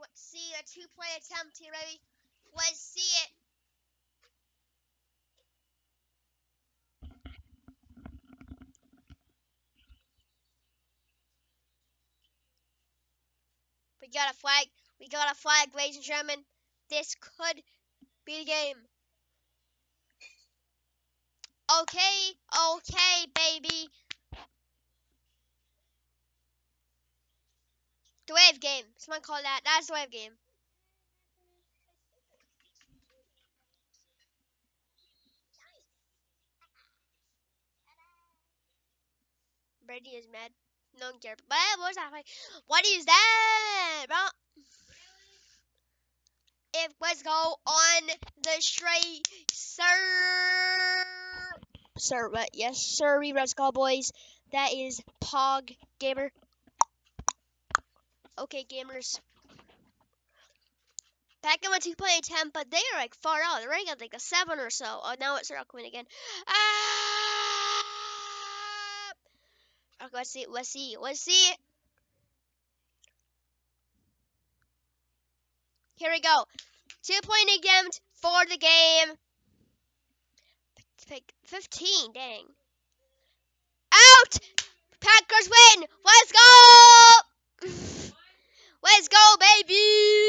Let's see a two-point attempt here, baby. Let's see it. We got a flag. We got a flag, ladies and gentlemen. This could be the game. Okay, okay, baby. The wave game. Someone call that. That's the wave game. Brady is mad. No one cares. But what was that? Like, what is that, bro? If let's go on the straight, sir. Sir, but yes, sir. We Red Skull boys. That is Pog Gamer. Okay, gamers. Back in my 2.10, but they are like far out. They're already got like a 7 or so. Oh, now it's Rockman again. Ah! Okay, let's see. Let's see. Let's see. Here we go. Two point attempt for the game. Pick 15, dang. Out! Packers win! Let's go! Let's go, baby!